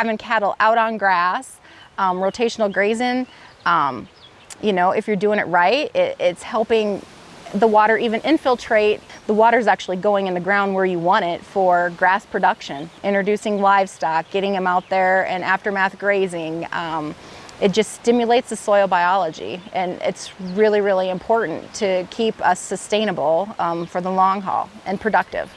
having cattle out on grass, um, rotational grazing, um, you know, if you're doing it right, it, it's helping the water even infiltrate. The water is actually going in the ground where you want it for grass production. Introducing livestock, getting them out there and aftermath grazing. Um, it just stimulates the soil biology and it's really, really important to keep us sustainable um, for the long haul and productive.